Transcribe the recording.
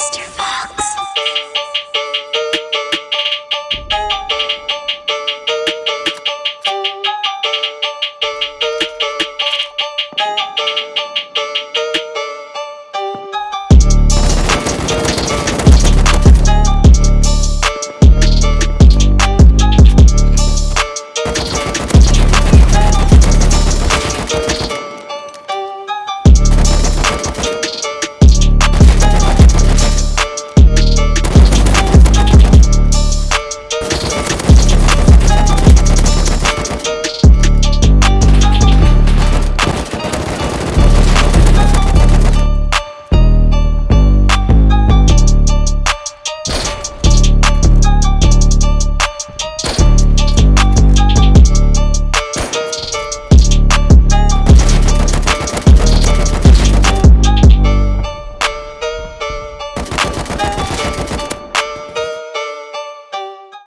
Mr.